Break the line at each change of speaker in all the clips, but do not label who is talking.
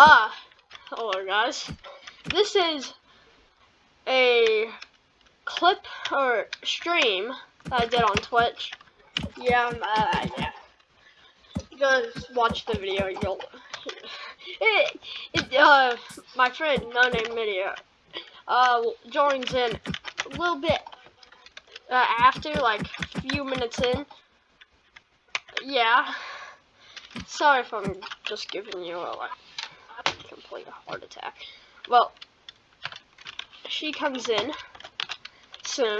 Ah, hello guys. This is a clip or stream that I did on Twitch. Yeah, uh, yeah. You guys watch the video, you'll. It, it, uh, my friend, no name video, uh, joins in a little bit uh, after, like, a few minutes in. Yeah. Sorry if I'm just giving you a, like, complete heart attack. Well, she comes in soon.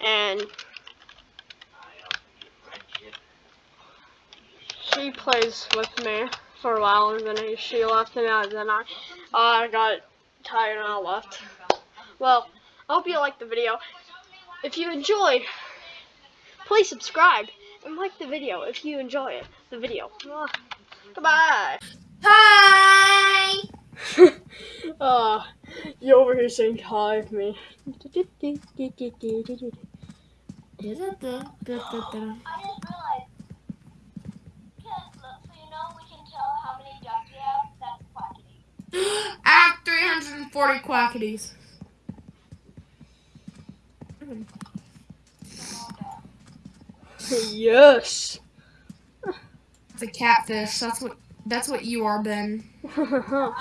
And she plays with me for a while and then she left and then I, I got tired and I left. Well, I hope you liked the video. If you enjoyed, please subscribe and like the video if you enjoy it, the video. Goodbye.
Hi.
uh, you're over here saying hi with me.
I didn't realize. Act 340 quackities.
yes.
It's a catfish. That's what that's what you are, Ben.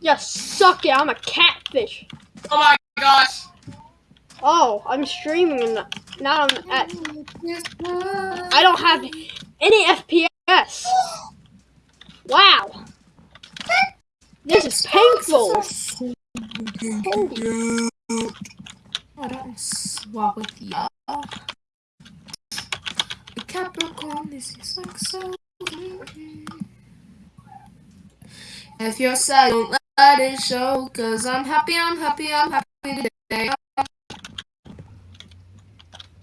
yes, suck it. I'm a catfish.
Oh my gosh.
Oh, I'm streaming and now I'm at. I don't have any FPS. Wow. This is painful.
I don't swap with you. Capricorn, this is like so. If you're sad, don't let it show. Cause I'm happy, I'm happy, I'm happy today. I'm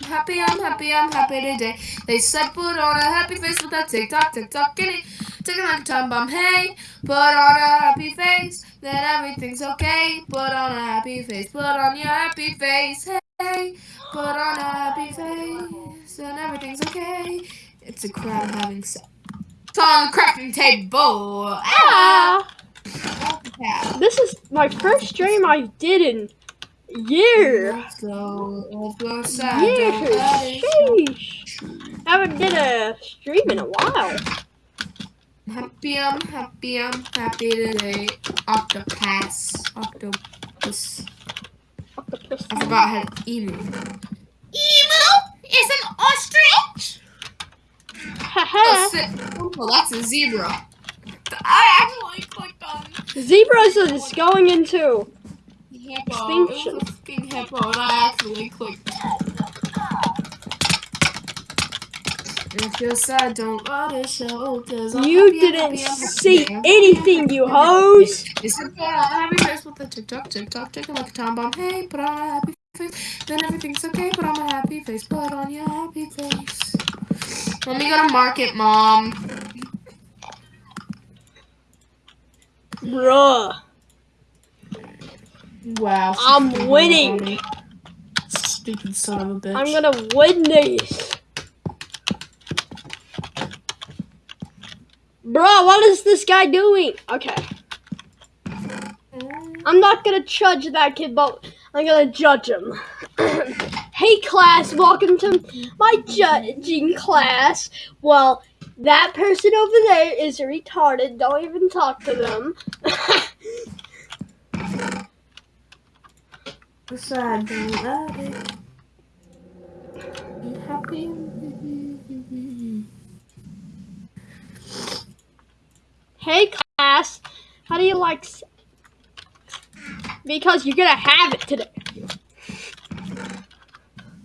happy, I'm happy, I'm happy today. They said put on a happy face with that TikTok, TikTok, kitty. Take like a time bomb, hey. Put on a happy face, then everything's okay. Put on a happy face, put on your happy face, hey. Put on a happy face, then everything's okay. It's a crowd having sex. On the crafting table. Ah!
This is my first stream I did in years.
Let's go. Let's go
Years. Sheesh. I haven't did a stream in a while.
Happy, I'm happy, I'm happy today. Octopus. Octopus.
Octopus.
I forgot how to emu. Emu is an ostrich. oh, well, that's a zebra. I actually clicked on.
Zebras is going into
hippo.
extinction.
It was a hippo, and I actually clicked. If you're sad, don't let it show. Cause I'm
You
happy, I'm
didn't
happy, I'm
see
happy.
anything, you hoes.
It's a happy face with the TikTok, TikTok, ticking like a time bomb. Hey, put on a happy face. Then everything's okay. Put on a happy face. Put on your happy face. Let me go to market, mom.
Bruh.
Wow.
I'm winning.
Stupid son of a bitch.
I'm gonna win this. Bruh, what is this guy doing? Okay. I'm not gonna judge that kid, but I'm gonna judge him. Hey class, welcome to my judging class. Well, that person over there is retarded. Don't even talk to them.
Sad, don't it. Be happy.
hey class, how do you like? Because you're gonna have it today.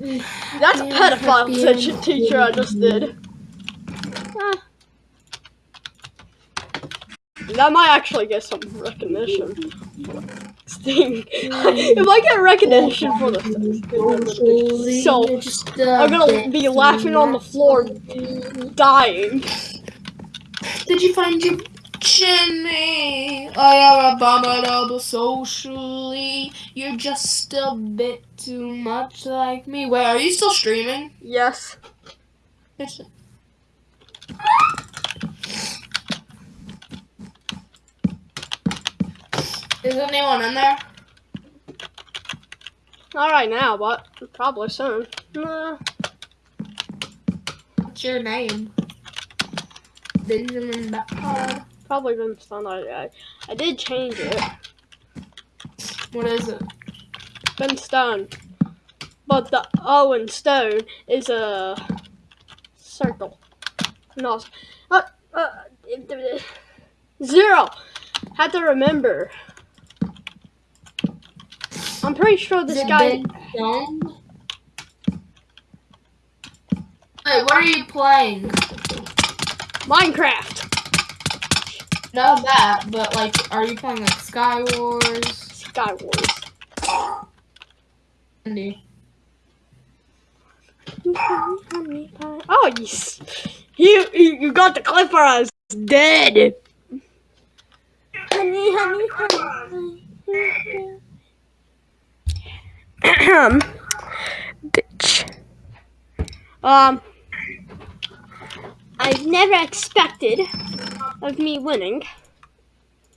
That's a
Yeah,
pedophile
happy
teacher, I just did. That might actually get some recognition. If I get recognition for this, so I'm gonna be laughing on the floor, dying.
Did you find your watching me. I am abominable socially. You're just a bit too much like me. Wait, are you still streaming?
Yes.
yes. Is anyone in there?
Not right now, but probably soon. Nah.
What's your name? Benjamin Bacard.
Probably been stun. I, I, I did change it.
What is it?
Been stone. But the O in stone is a circle. No. Uh, uh, zero. Had to remember. I'm pretty sure this
Is
guy.
Ben Stone? Wait, what are you playing?
Minecraft.
Not that, but like, are you playing like Sky Wars?
Skywars.
Andy.
Oh, you, you, you you got the clip for us. Dead. Honey, honey, honey. Ahem. Bitch. Um, I've never expected of me winning.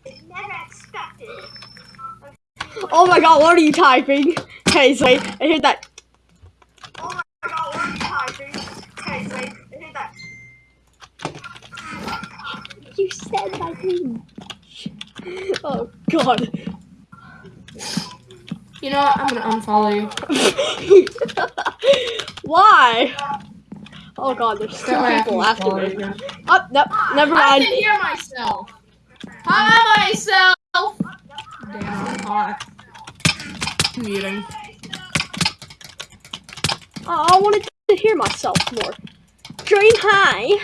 Never expected. Oh my god, what are you typing? Hey, wait, I heard that. Oh my god, what are you typing? Hey, wait, I heard that. You said my name. Oh god.
You know what? I'm gonna unfollow you.
Why? Oh god, there's two
That way I can
people after me.
you.
Oh, no, never mind.
I can hear myself. Hi, myself. Damn, I'm hot. Muting.
Oh, I wanted to hear myself more. Dream high.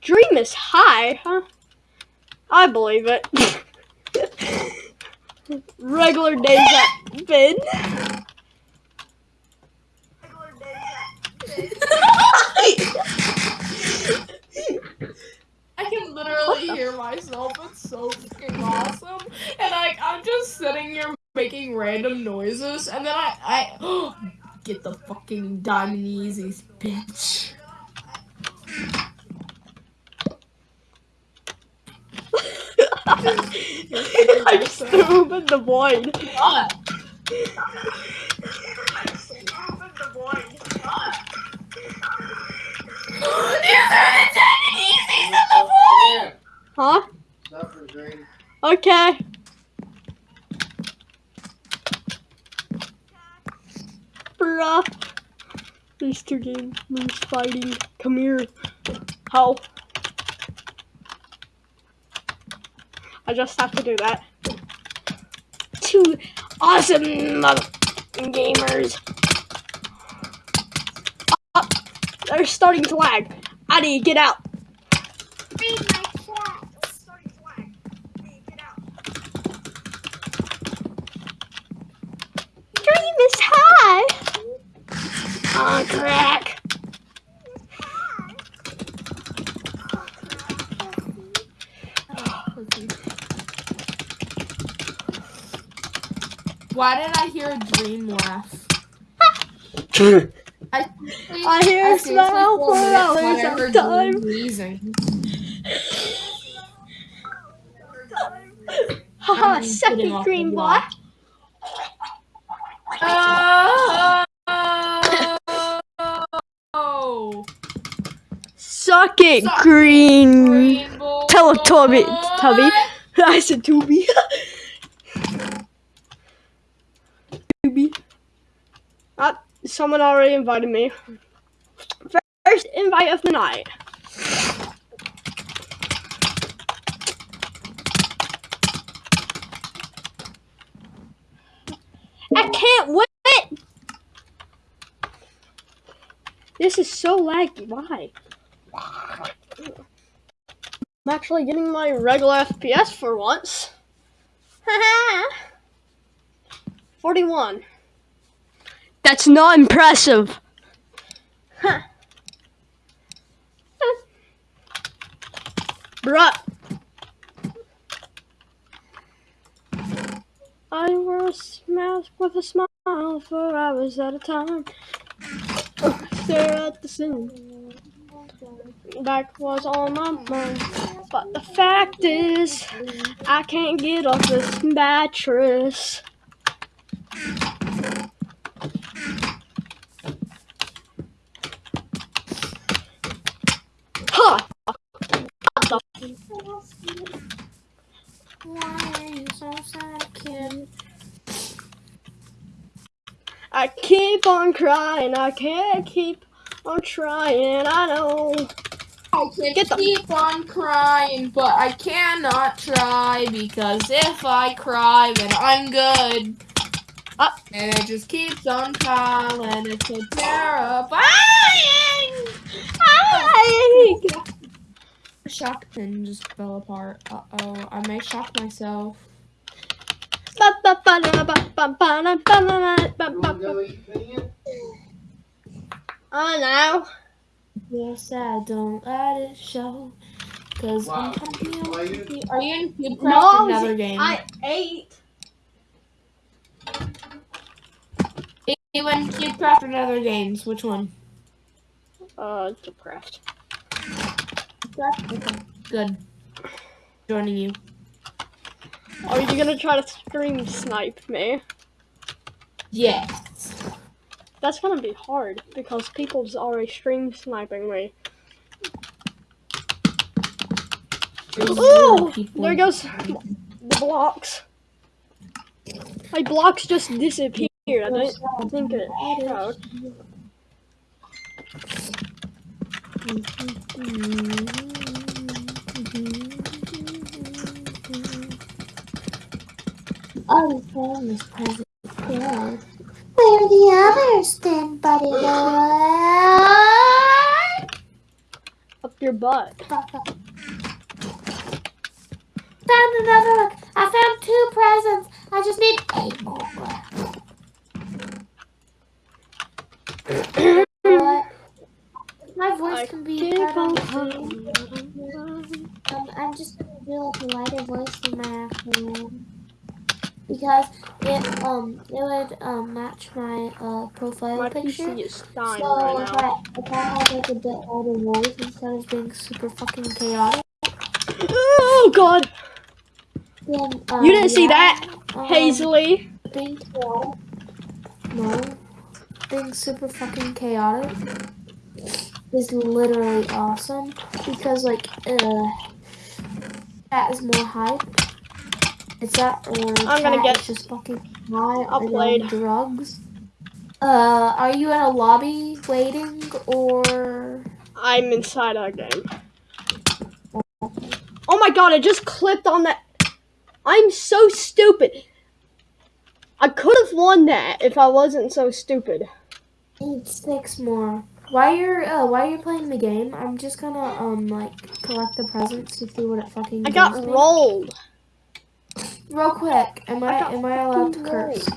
Dream is high, huh? I believe it. Regular days at Finn.
I can literally hear myself. It's so fucking awesome. And like I'm just sitting here making random noises, and then I I get the fucking diamond Yeezys, bitch.
I just threw him in the void. Huh? Okay. Bruh. These two gamers fighting. Come here. How? I just have to do that. Two awesome gamers. Oh, they're starting to lag. Addy, get out. Read my chat. They're starting to get out. Dream is high. On crack.
Why did I hear a dream laugh? I,
I hear a
seriously
smile for hours
I
time.
Wheezing.
Haha,
I'm
second green boy.
block. Oh,
Suck it,
Suck it,
green.
green boy.
Teletubby. Tubby. I said Tubby. Tubby. Someone already invited me. First invite of the night. I can't wait. This is so laggy. Why? I'm actually getting my regular FPS for once. Haha. 41. That's not impressive. Huh. Bruh. I wear a mask with a smile for hours at a time. Stare at the scene. Back was on my mind. But the fact is, I can't get off this mattress. Huh.
Why are you so sad, kid?
I keep on crying. I can't keep on trying. I know.
I can
Get the-
keep on crying, but I cannot try because if I cry, then I'm good.
Up.
And it just keeps on piling. It's so terrifying.
Ay!
Shock pin just fell apart. Uh oh, I may shock myself.
Oh no.
Yes, I don't let it show. Cause
Wow.
I'm coming
Are you-
out. Are you in Cubecraft
No,
another game?
I ate.
Are you in Cubecraft or another games? Which one?
Uh, depressed.
Okay. Good. Joining you.
Are you gonna try to stream snipe me?
Yes.
That's gonna be hard because people's already stream sniping me. Ooh, there goes the blocks. My blocks just disappeared. I don't think it showed.
Oh, phone is present. Where are the others then, buddy boy?
Up your butt.
Found another one. I found two presents. I just need eight more. What? My voice
I
can be heard on
on
the
coming.
screen. Um, I'm just gonna do like a lighter voice than my actual. Because it um it would um match my uh profile
My
picture.
PC is dying
So
right
if. I if I had like a bit older voice instead of being super fucking chaotic,
Oh god!
then uh,
You didn't see that,
um,
Hazley?
Being. No, being super fucking chaotic is literally awesome because like uh that is more hype. It's that or
I'm gonna get
is just fucking high on drugs. Uh, are you in a lobby waiting or?
I'm inside our game. Oh my god, I just clicked on that. I'm so stupid. I could have won that if I wasn't so stupid.
Need six more. While you're uh, while you're playing the game, I'm just gonna um like collect the presents to see what it fucking.
I got
me.
rolled.
Real quick, am
I
I, am I allowed to curse?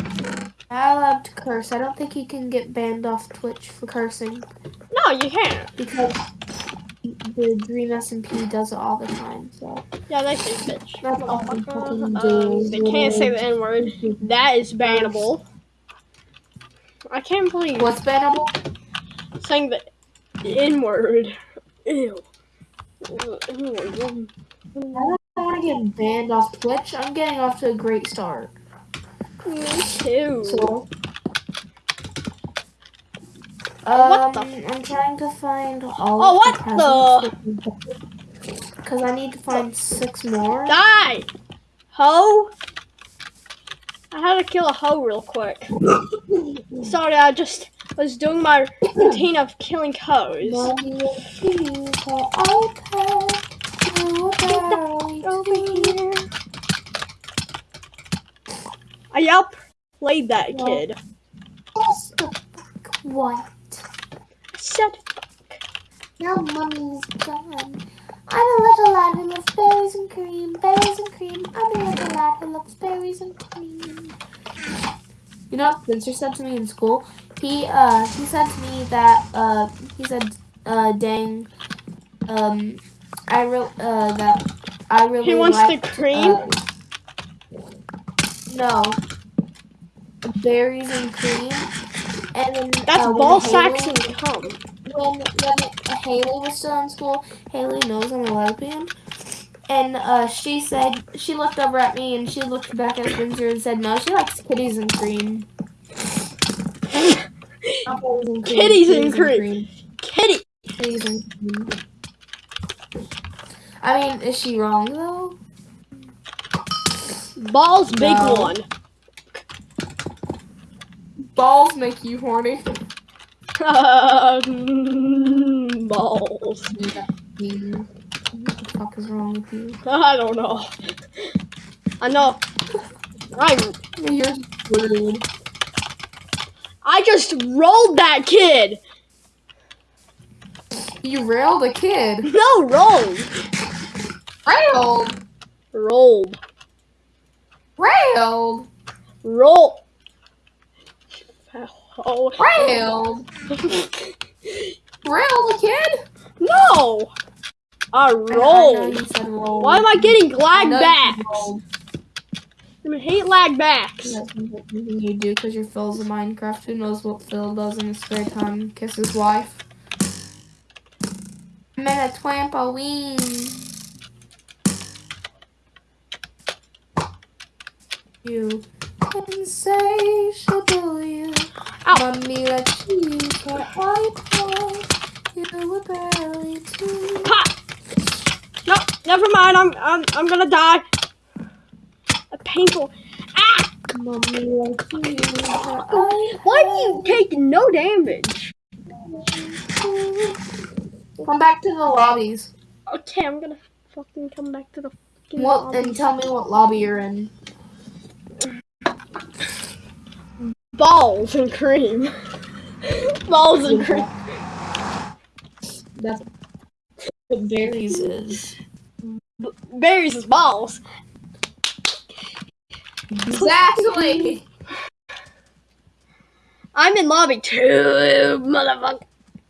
Am I allowed to curse? I don't think you can get banned off Twitch for cursing
No, you can't.
because the Dream SMP does it all the time. So
Yeah, they say bitch.
that's fucking
Um, they can't say the N word. That is bannable. I can't believe
What's bannable?
saying the N word. Ew. Ew, ew.
I don't want to get banned off Twitch. I'm getting off to a great start.
Me too.
So.
Oh, what
Um,
the
I'm trying to find all
Oh,
of
what
the Because I need to find six more.
Die! Ho! I had to kill a hoe real quick. Sorry, I just was doing my routine of killing hoes.
Mommy will choose her iPad. You are
Over here. I outplayed that
No.
kid.
What's the fuck? What?
Said
Now mommy's gone. I'm a little lad who loves berries and cream, berries and cream. I'm a little lad who loves berries and cream.
You know what Spencer said to me in school? He uh he said to me that uh he said uh dang um I re- uh that I really
he wants the cream.
uh, no berries and cream and then
That's
uh,
ball sacks and cum.
when when Haley was still in school, Haley knows I'm a lesbian. And uh, she said she looked over at me and she looked back at Spencer and said, "No, she likes kitties and cream." Boys and cream,
Kitties and cream. Kitty.
Kitties and cream. I mean, is she wrong though?
Balls big
No.
one.
Balls make you horny.
Balls.
What the fuck is wrong with you?
I don't know. I know. I
You're rude.
I just rolled that kid.
You railed a kid.
No, rolled.
Railed.
Rolled.
Railed.
Roll. Oh.
Railed. Railed kid?
No. I
I
rolled.
you said roll.
Why am I getting lag
know you
backs?
rolled.
I hate lag backs.
That's you do because your Philza Minecraft. Who knows what Phil does in his spare time? Kiss his wife.
I'm at a trampoline.
You insatiable you.
Ow.
Mommy let you use her iPod. You were barely two.
Pop. No, never mind. I'm I'm I'm gonna die. A painful. Ah!
Mommy likes to use her iPod.
Why do you take no damage?
Come back to the lobbies.
Okay, I'm gonna fucking come back to the fucking lobby.
and tell me what lobby you're in.
Balls and cream. balls and cream.
That's what berries is.
B- berries is balls.
Exactly.
I'm in lobby two, motherfucker.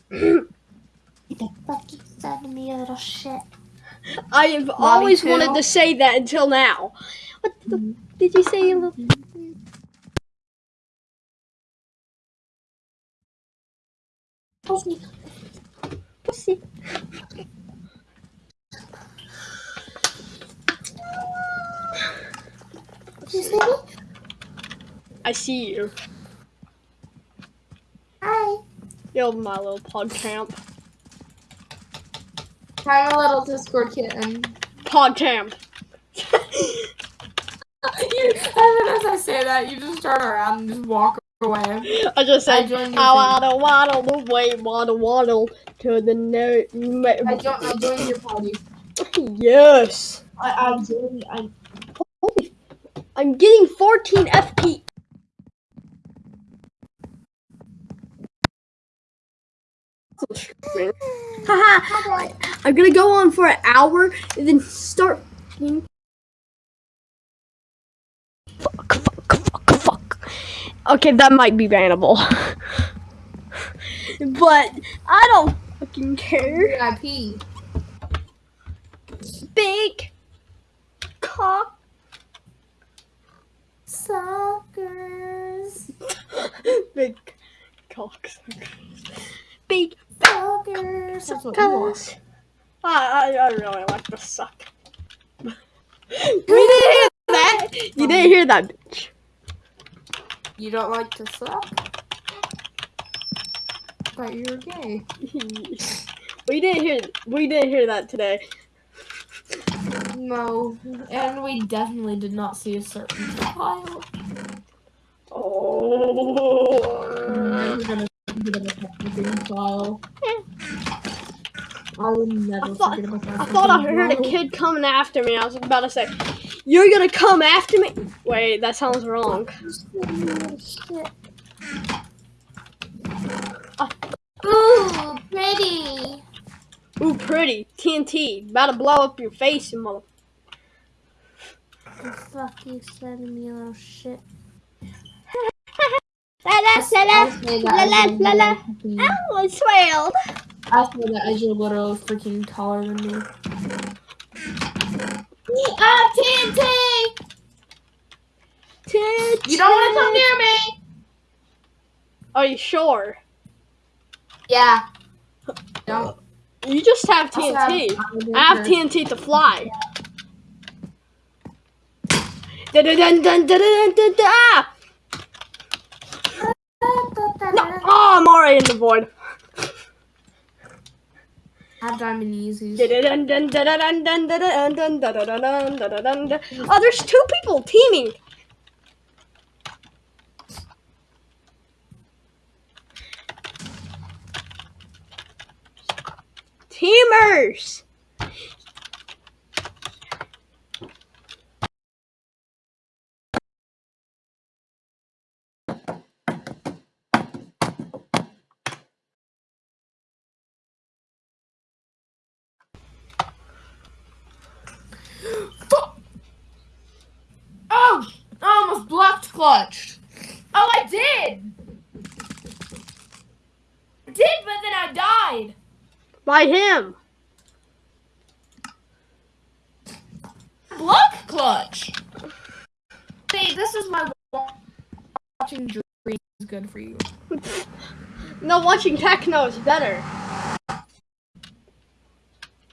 What the fuck you said to me, you little shit?
I have always
two?
wanted to say that until now. What the mm-hmm. did you say, you little?
Pussy.
Pussy.
You see me?
I see you.
Hi.
You're my little pod camp.
I'm a little Discord kitten.
Pod camp.
you, then as I say that, you just turn around and just walk.
I just said,
I, your
I
thing.
waddle waddle the way waddle waddle to the no.
I joined, I joined your party.
Yes.
I, I joined. I,
Holy, I'm getting 14 FP. Haha, I'm gonna go on for an hour and then start. Fuck, fuck, fuck, fuck. Okay, that might be bannable. but I don't fucking care.
VIP.
Big cock.
Suckers.
Big cocks. Big
Suckers.
That's what you want.
I, I, I really like to suck. we didn't hear that. You didn't hear that.
You don't like to suck? Thought you were gay.
we didn't hear. We didn't hear that today.
No, and we definitely did not see a certain child.
Oh.
Never gonna forget about that fucking child. I will never
I thought,
about that.
I thought I heard a kid coming after me. I was about to say, "You're gonna come after me." Wait, that sounds wrong.
Ooh, pretty.
Ooh, pretty TNT, about to blow up your face, you mother.
The fuck you said to me, little shit.
La la la
I
la
say
la
that
la
as you're
la la.
fucking-
Ow, I swelled.
I say that as you're literally freaking taller than me.
Ah, TNT! TNT!
You don't want to come near me.
Are you sure?
Yeah. No.
You just have
Also have
TNT. I have TNT to fly. Dun dun dun dun dun dun dun dun. Ah! No. Oh, I'm already in the void. Dun dun dun. Oh, there's two people teaming. Teamers.
Oh! I almost blocked clutch. Oh, I did! I did, but then I died.
By him.
Block clutch. See, this is my watching dreams is good for you.
No, watching techno is better.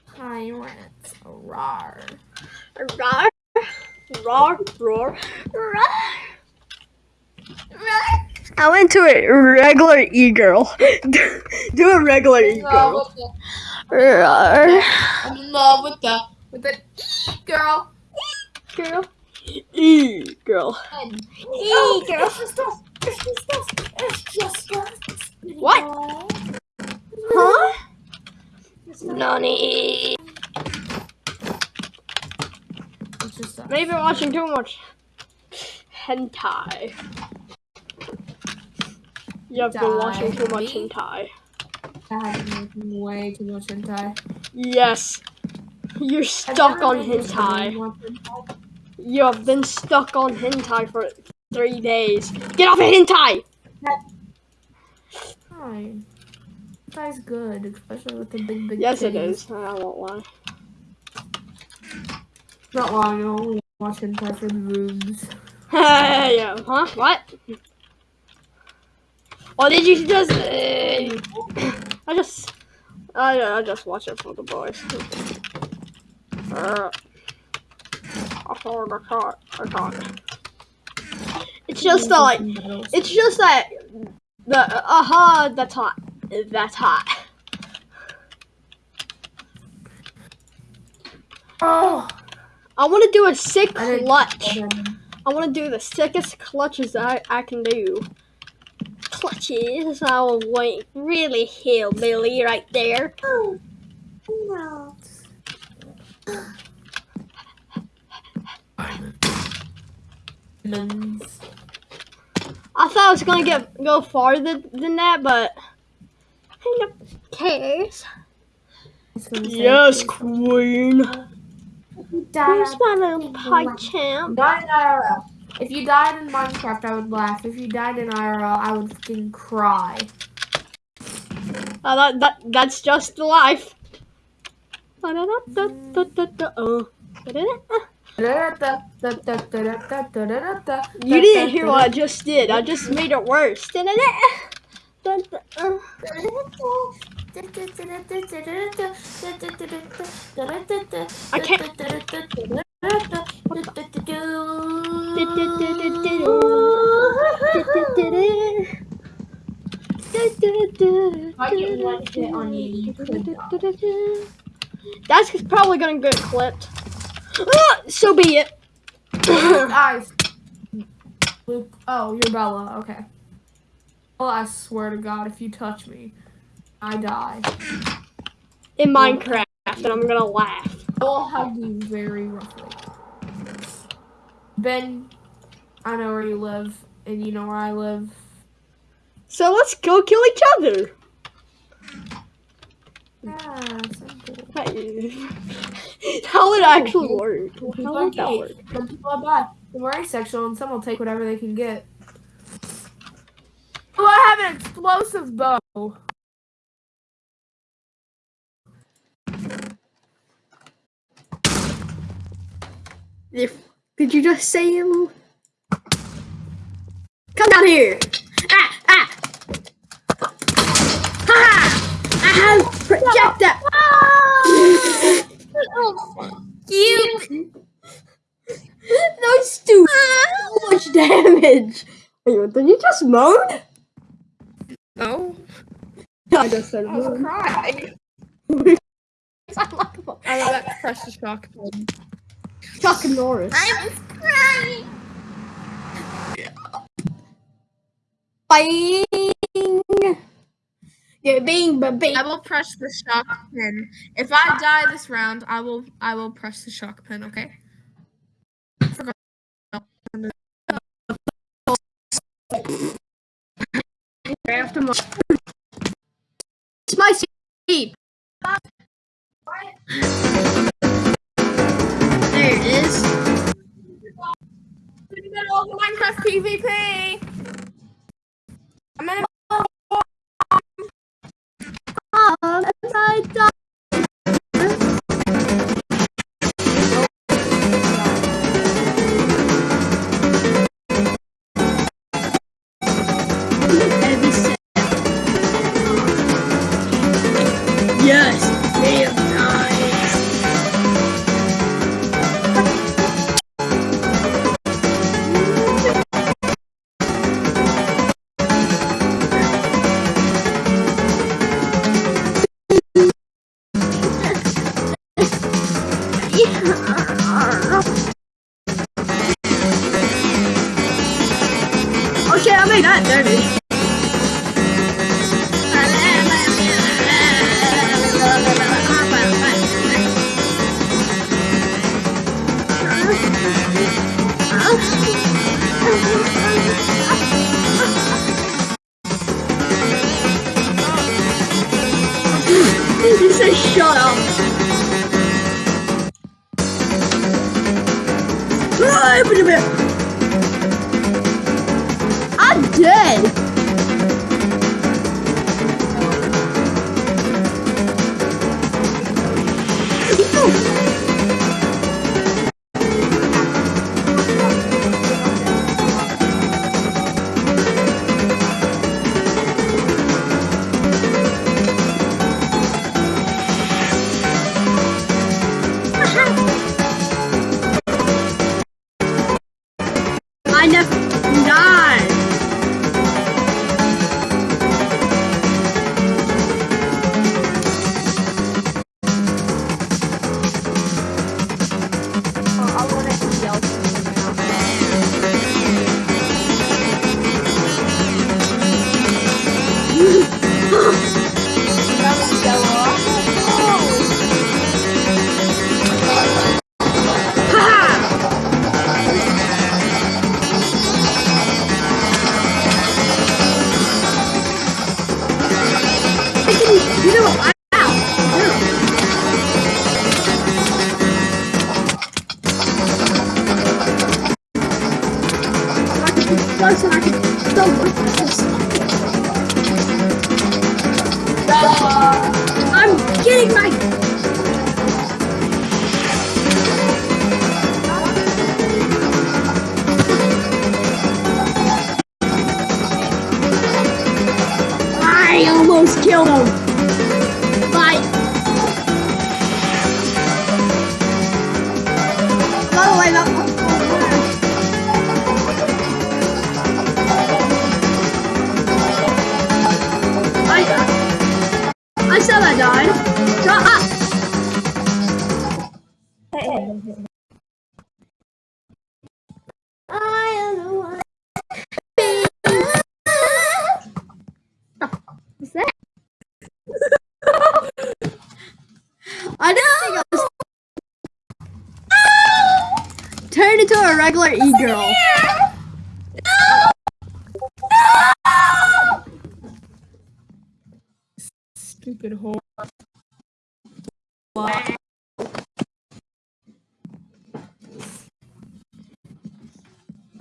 Pirates. Rar.
Roar, roar, roar, roar. I went to a regular e-girl. do, a regular e-girl.
I'm in love with the with the
e-girl. Girl.
E-girl. E-girl. Oh.
What? Huh? Nani. Maybe watching too much hentai. You have been watching too much
Me?
hentai.
I have been making way too much hentai.
Yes. You're stuck on
been used to doing
hentai.
hentai.
You have been stuck on hentai for three days. Get off of hentai!
Hi. Hentai's good, especially with the big, big
Yes, it
titties.
is. I won't lie.
Not long, I only watch hentai for the boobs.
yeah, huh? What? What did you just? I just, I, I just watch it for the boys. Uh, I saw the shot. I. It's just the, like, it's just that the uh huh. That's hot. That's hot.
Oh!
I want to do a sick clutch. I want to do the sickest clutches I, I can do clutches. Oh, wait, really hillbilly right there.
Oh, no.
I thought I was gonna get go farther than that, but who cares? Yes, queen. Where's my little pie champ?
If you died in Minecraft, I would laugh. If you died in IRL, I would fucking cry.
Uh, that, that that's just life. Uh, You didn't hear what I just did. I just made it worse. I can't.
I get one hit on you, you
That's probably gonna get clipped. Ah, so be it.
Eyes. Luke. Oh, you're Bella. Okay. Well, I swear to God, if you touch me, I die.
In Minecraft, and I'm gonna laugh.
I will hug you very roughly. Ben, I know where you live, and you know where I live.
So let's go kill each other.
Ah, simple.
How would it actually work? How would that work?
Some people are bad. We're asexual, and some will take whatever they can get. Oh, I have an explosive bow.
If, did you just say him? Come down here! Ah! Ah! Ha! -ha! I have projector! you... Those two! so much damage! Wait, did you just moan?
No.
I just said
I was
moan.
crying.
I
love that pressure shock thing.
Chuck Norris.
I was crying.
Bing. Yeah, bing, ba bing.
I will press the shock pin. If I die this round, I will I will press the shock pin, okay? Forgot.
After my. It's my seat. It is.
In the middle of Minecraft PvP. I'm in
Um, as Пока! Into a regular e-girl.
Stupid hole.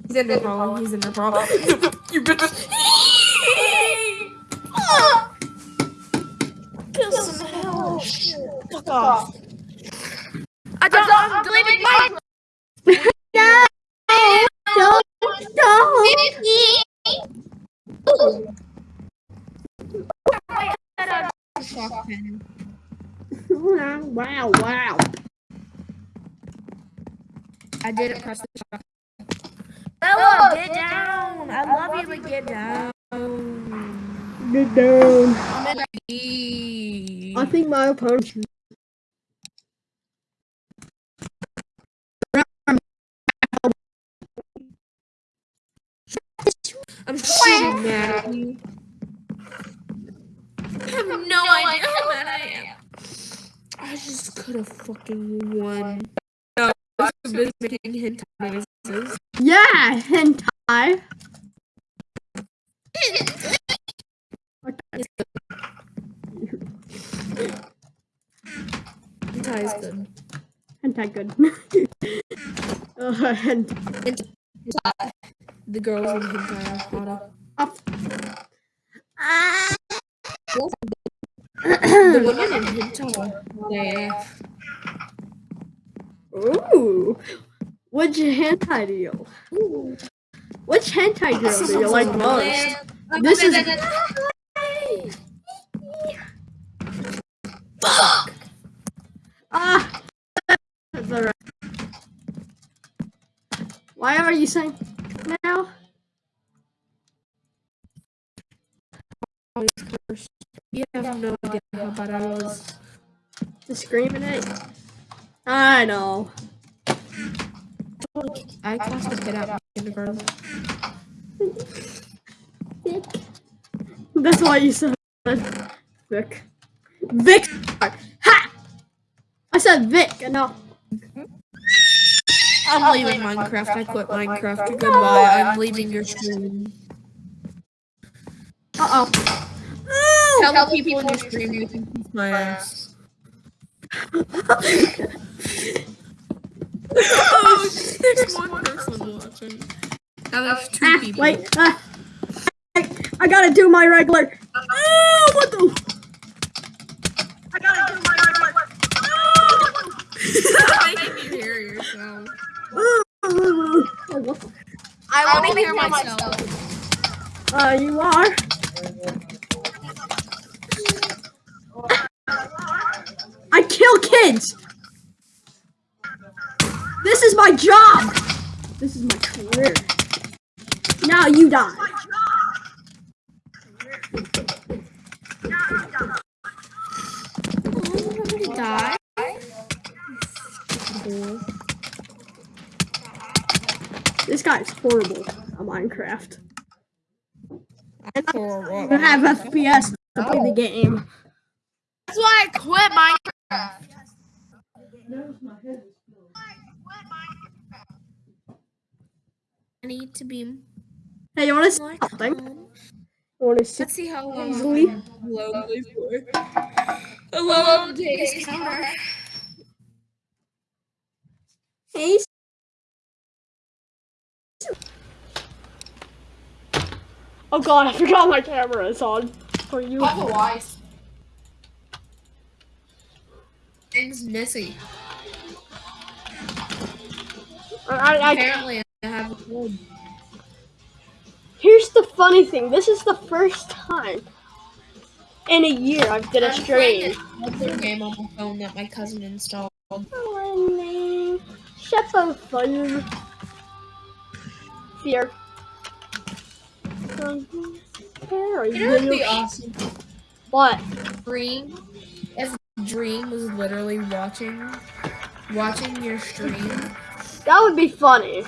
He's in the hole. He's in the hole. you bitch.
Feel some hell.
Fuck off. I don't. I'm deleting my.
No. Don't. Don't.
Shock pen.
Wow, wow.
I didn't press the shock. No, Ella, get down. I love you, but get down.
Get down.
I'm in a
I think my opponent.
I'm so mad at you. I have no idea how mad I am. I just could have fucking won. No, making hentai noises.
Yeah, hentai.
Hentai is good.
Hentai good. uh, hent-
The girls in hentai are hotter.
up.
The women in hentai are hot AF.
Ooh. Which hentai do you? Which hentai girl do you like most? This is
Fuck!
ah. That's alright. Why are you saying now?
You have no idea how bad I was.
screaming it. I know.
I classed a kid out in kindergarten. Vic.
That's why you said Vic. Vic. Ha! I said Vic. No.
I'm leaving Minecraft. I quit Minecraft. Goodbye. I'm leaving your stream.
Uh oh.
Tell the people in your stream you can kiss my ass. oh, there's one person watching. Now there's two
Ah,
people.
wait. Ah. I, I gotta do my regular. Oh, what the? I gotta do my regular.
Making you hear yourself.
Oh, what the-
I want to hear myself.
Uh, you are. Kids. This is my job. This is my career. Now you die.
Die.
This guy's horrible at Minecraft. I don't have FPS to play the game.
That's why I quit Minecraft. I need to be
Hey, you want to see something? want to see?
Let's see how long
Easily.
I'm lonely for. Alone days counter.
Hey. Oh god, I forgot my camera is on for you.
Otherwise. Name's Missy.
I,
Apparently, I have a cold.
here's the funny thing. This is the first time in a year I've did a stream.
another game on my phone that my cousin installed.
Shepherd fun. Fear.
You know what'd be awesome?
What?
Dream. If Dream was literally watching, watching your stream,
That would be funny.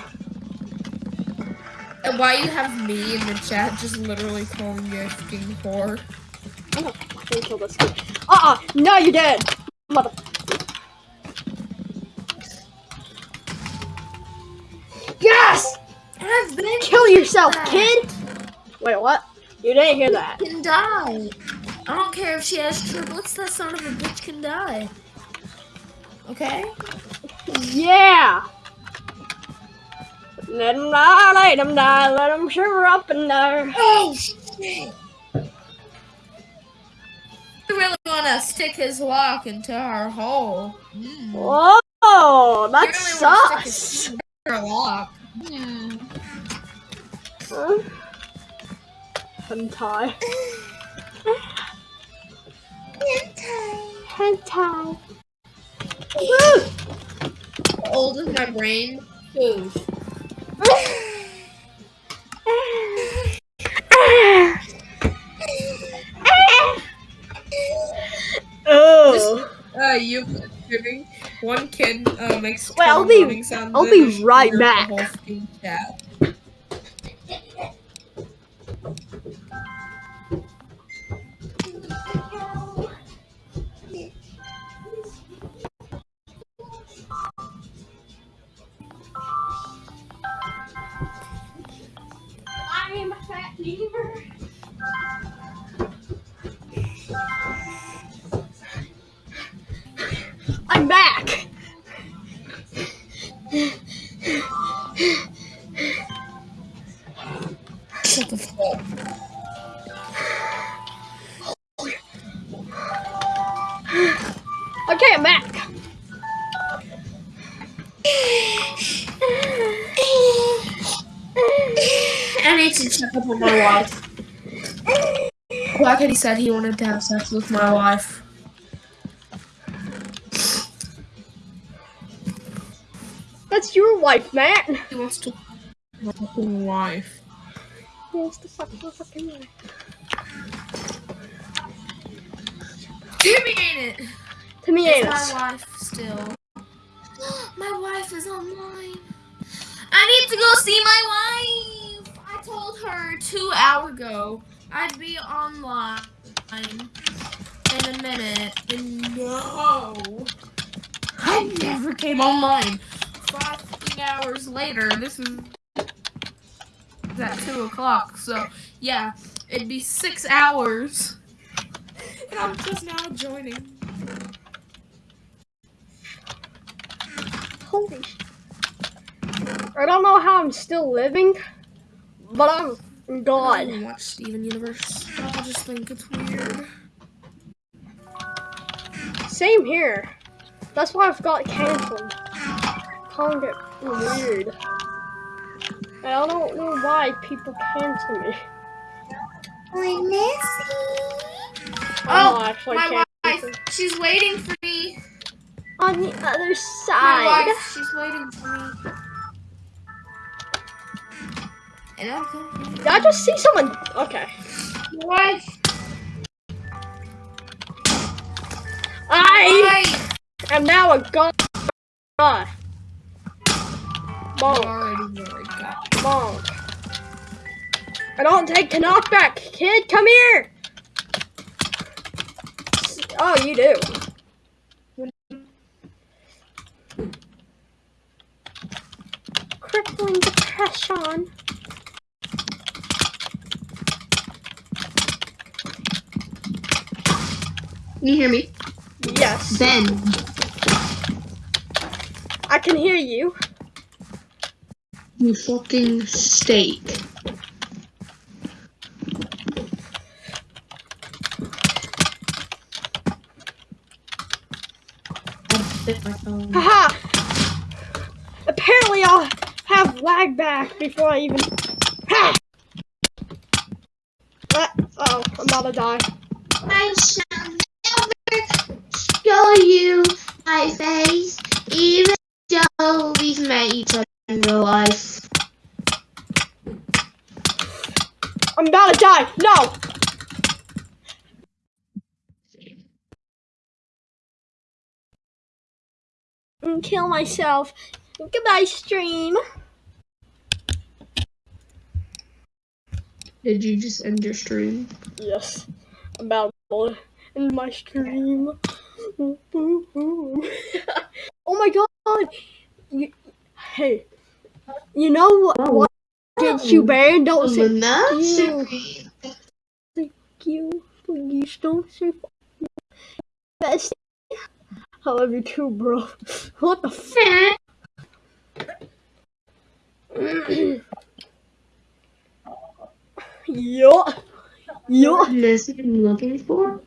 and why you have me in the chat just literally calling you a fucking whore.
Oh, I can kill this kid. Uh-uh. No, you're dead. Mother. Yes!
I've been
Kill yourself, kid! Wait, what? You didn't hear that.
can die. I don't care if she has triplets. That son of a bitch can die. Okay.
Yeah! Let him die, let him die, let him shiver up and die.
Oh shit! You really want to stick his lock into our hole? Mm.
Whoa, that's
You really wanna stick
sus.
his her lock? Mm.
Huh? Hentai. Hentai. Woo!
Old is my brain. Food oh. Uh, you giving one can uh, makes.
Well, I'll be. I'll be right back. Lemur. I'm back.
I need to check up on my wife. Black Eddie said he wanted to have sex with my wife.
That's your wife, Matt.
He wants to my fucking wife.
He wants to fuck your fucking wife.
Timmy ain't it?
To me,
It's
ain't
my wife still. my wife is online. I need to go see my wife. Her two hour ago I'd be online in a minute. And no. I never came online. Five hours later, this is at two o'clock. So yeah, it'd be six hours. And I'm just now joining.
Holy I don't know how I'm still living, but I'm
I
God.
don't watch Steven Universe. I just think it's weird.
Same here. That's why I've got canceled. Calling it weird. And I don't know why people cancel me.
I'm Missy.
I'm
Oh,
oh
my
canceled.
wife. She's waiting for me.
On the other
My
side.
wife. She's waiting for me.
Did I just see someone? Okay.
Wife.
I
Wife.
am now a god.
You
Bonk,
already know I got.
bonk. I don't take knockback, kid. Come here. Oh, you do. Crippling depression.
Can you hear me?
Yes,
Ben.
I can hear you.
You fucking steak. I bit my phone.
Haha! Apparently I'll have lag back before I even... Ha! Uh, oh, I'm about to die.
I shall never show you my face, even though we've met each other in real life.
I'm about to die! No! And kill myself. Goodbye, stream.
Did you just end your stream?
Yes, I'm about to end my stream. oh my god! You, hey, you know what?
Oh.
what gets you banned? Don't say
Banana
you. Please don't say best. I love you too, bro. What the f? yeah. Yeah.
This I'm looking for?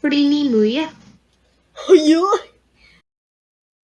Fordi vi må
jo. Oh, ja.